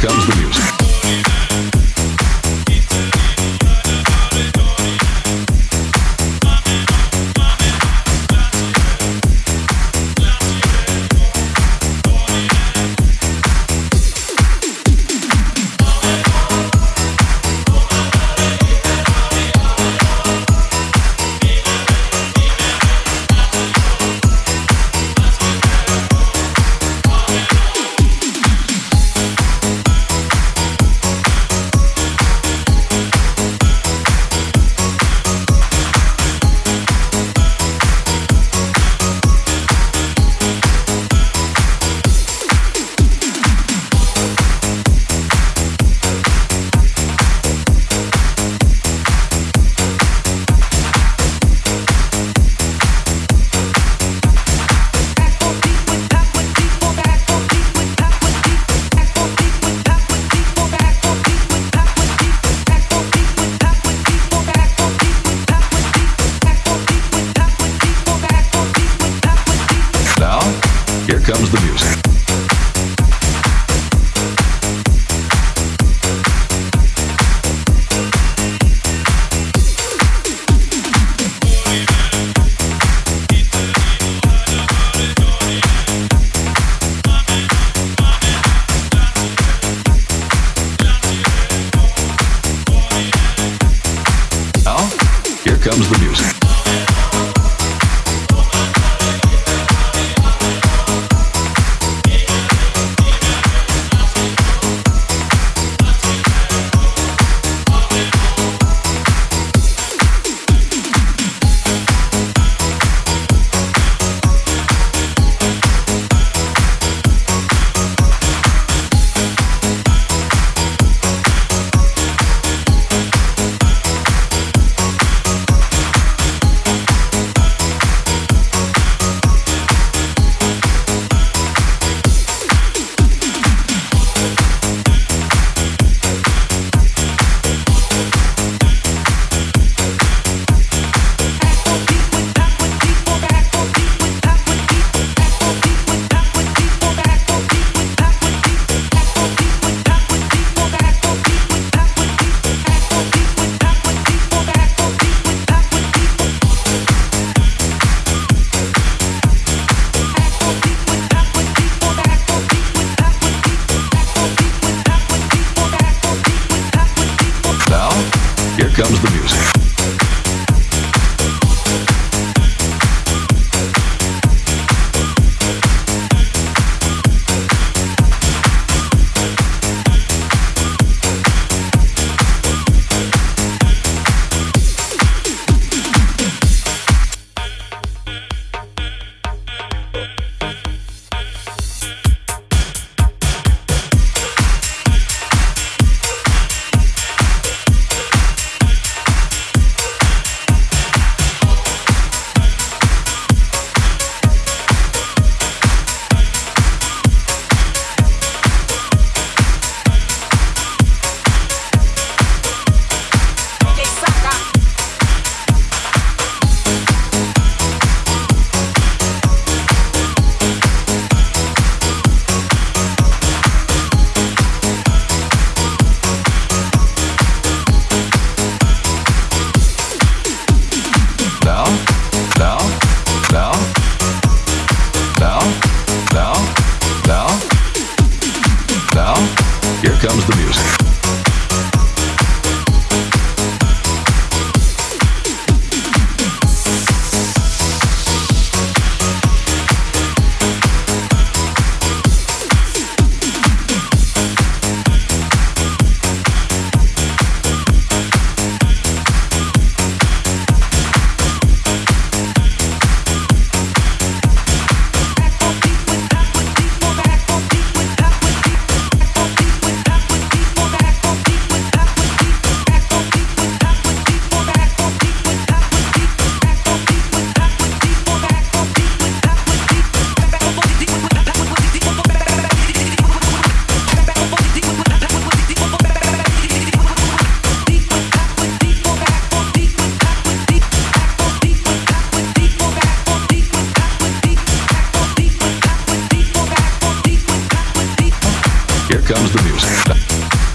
comes the music. Comes the music. comes the music.